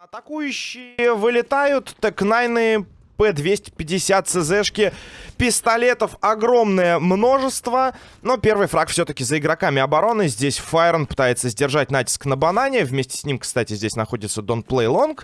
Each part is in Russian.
Атакующие вылетают, так найны П-250 ЦЗшки, пистолетов огромное множество, но первый фраг все-таки за игроками обороны. Здесь Файрон пытается сдержать натиск на банане, вместе с ним, кстати, здесь находится Don't Play Long.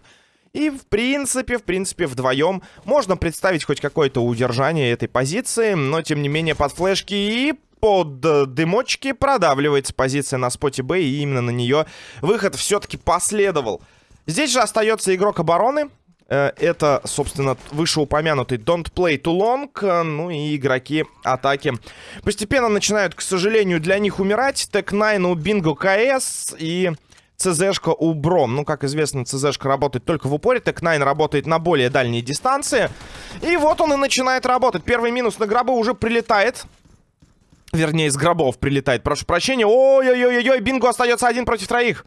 И, в принципе, в принципе, вдвоем можно представить хоть какое-то удержание этой позиции, но, тем не менее, под флешки и под дымочки продавливается позиция на споте Б, и именно на нее выход все-таки последовал. Здесь же остается игрок обороны. Э, это, собственно, вышеупомянутый Don't Play Too Long. Ну и игроки атаки постепенно начинают, к сожалению, для них умирать. Тек-9 у Бинго КС и ЦЗшка у Бром. Ну, как известно, ЦЗшка работает только в упоре. Тек-9 работает на более дальней дистанции. И вот он и начинает работать. Первый минус на гробы уже прилетает. Вернее, из гробов прилетает. Прошу прощения. Ой-ой-ой-ой, Бинго остается один против троих.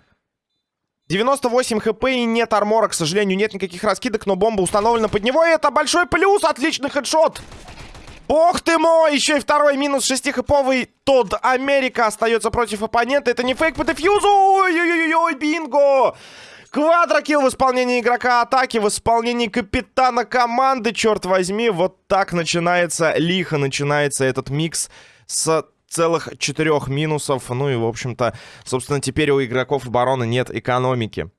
98 хп и нет армора, к сожалению, нет никаких раскидок, но бомба установлена под него, и это большой плюс, отличный хедшот. Ох ты мой, еще и второй минус 6 хэповый Тодд Америка остается против оппонента, это не фейк по дефьюзу, ой-ой-ой, бинго. Квадрокилл в исполнении игрока атаки, в исполнении капитана команды, черт возьми, вот так начинается, лихо начинается этот микс с целых четырех минусов. Ну и, в общем-то, собственно, теперь у игроков обороны нет экономики.